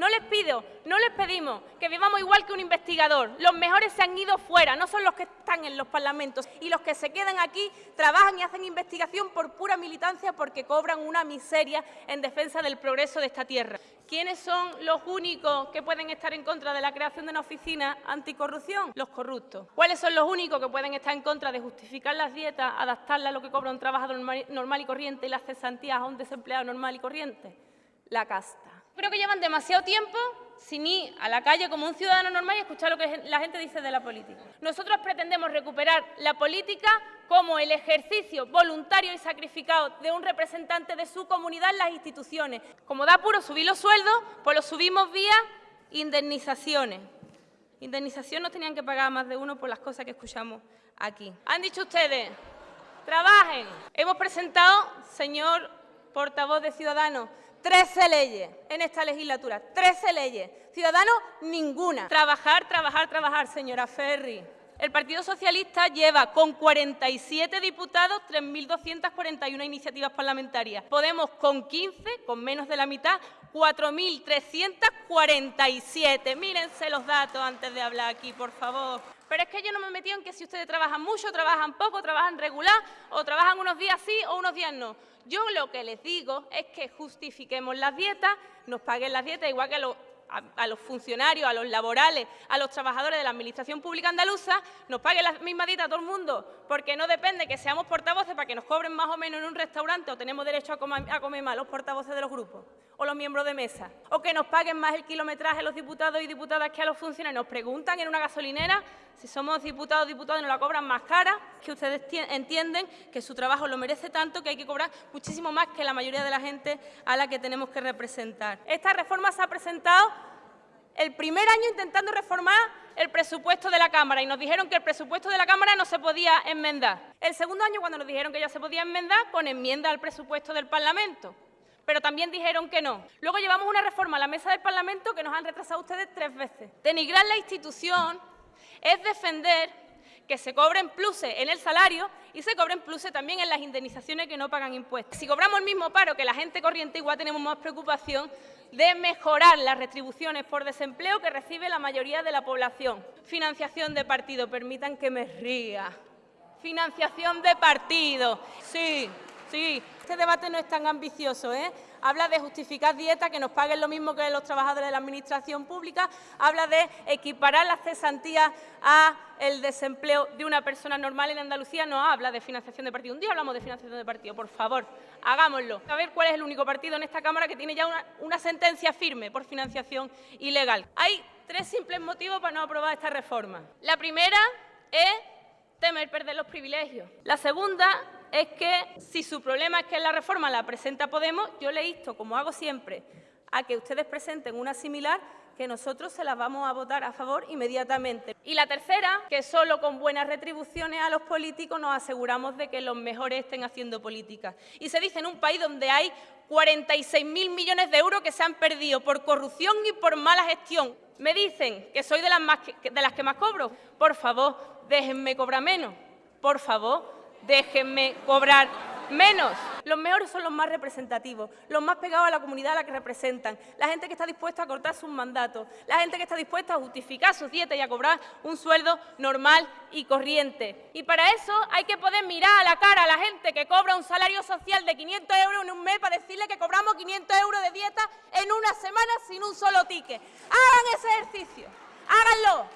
No les pido, no les pedimos que vivamos igual que un investigador. Los mejores se han ido fuera, no son los que están en los parlamentos. Y los que se quedan aquí trabajan y hacen investigación por pura militancia porque cobran una miseria en defensa del progreso de esta tierra. ¿Quiénes son los únicos que pueden estar en contra de la creación de una oficina anticorrupción? Los corruptos. ¿Cuáles son los únicos que pueden estar en contra de justificar las dietas, adaptarlas a lo que cobra un trabajador normal y corriente y las cesantías a un desempleado normal y corriente? La casta. Creo que llevan demasiado tiempo sin ir a la calle como un ciudadano normal y escuchar lo que la gente dice de la política. Nosotros pretendemos recuperar la política como el ejercicio voluntario y sacrificado de un representante de su comunidad en las instituciones. Como da puro subir los sueldos, pues los subimos vía indemnizaciones. Indemnización no tenían que pagar más de uno por las cosas que escuchamos aquí. Han dicho ustedes, trabajen. Hemos presentado, señor portavoz de Ciudadanos, 13 leyes en esta legislatura, 13 leyes. Ciudadanos, ninguna. Trabajar, trabajar, trabajar, señora Ferri. El Partido Socialista lleva con 47 diputados 3.241 iniciativas parlamentarias. Podemos con 15, con menos de la mitad, 4.347. Mírense los datos antes de hablar aquí, por favor. Pero es que yo no me he metido en que si ustedes trabajan mucho, trabajan poco, trabajan regular, o trabajan unos días sí o unos días no. Yo lo que les digo es que justifiquemos las dietas, nos paguen las dietas, igual que los a, los funcionarios, a los laborales, a los trabajadores de la Administración Pública Andaluza, nos pague la misma dieta a todo el mundo, porque no depende que seamos portavoces para que nos cobren más o menos en un restaurante o tenemos derecho a comer, a más los portavoces de los grupos o los miembros de mesa, o que nos paguen más el kilometraje los diputados y diputadas que a los funcionarios. Nos preguntan en una gasolinera si somos diputados o diputadas nos la cobran más cara, que ustedes entienden que su trabajo lo merece tanto que hay que cobrar muchísimo más que la mayoría de la gente a la que tenemos que representar. Esta reforma se ha presentado el primer año intentando reformar el presupuesto de la Cámara y nos dijeron que el presupuesto de la Cámara no se podía enmendar. El segundo año, cuando nos dijeron que ya se podía enmendar, con enmienda al presupuesto del Parlamento. Pero también dijeron que no. Luego llevamos una reforma a la mesa del Parlamento que nos han retrasado ustedes tres veces. Denigrar la institución es defender que se cobren pluses en el salario y se cobren pluses también en las indemnizaciones que no pagan impuestos. Si cobramos el mismo paro que la gente corriente, igual tenemos más preocupación de mejorar las retribuciones por desempleo que recibe la mayoría de la población. Financiación de partido, permitan que me ría. Financiación de partido, sí, sí. Este debate no es tan ambicioso, ¿eh? Habla de justificar dieta, que nos paguen lo mismo que los trabajadores de la Administración Pública, habla de equiparar las cesantías a el desempleo de una persona normal en Andalucía, no habla de financiación de partido. Un día hablamos de financiación de partido, por favor, hagámoslo. A ver cuál es el único partido en esta Cámara que tiene ya una sentencia firme por financiación ilegal. Hay tres simples motivos para no aprobar esta reforma. La primera es temer perder los privilegios. La segunda es que si su problema es que la reforma la presenta Podemos, yo le insto, como hago siempre, a que ustedes presenten una similar que nosotros se las vamos a votar a favor inmediatamente. Y la tercera, que solo con buenas retribuciones a los políticos nos aseguramos de que los mejores estén haciendo política. Y se dice en un país donde hay 46.000 millones de euros que se han perdido por corrupción y por mala gestión. Me dicen que soy de las, de las que más cobro. Por favor, déjenme cobrar menos. Por favor, déjenme cobrar menos. Los mejores son los más representativos, los más pegados a la comunidad a la que representan, la gente que está dispuesta a cortar sus mandatos, la gente que está dispuesta a justificar sus dietas y a cobrar un sueldo normal y corriente. Y para eso hay que poder mirar a la cara a la gente que cobra un salario social de 500 euros en un mes para decirle que cobramos 500 euros de dieta en una semana sin un solo ticket. Hagan ese ejercicio, háganlo.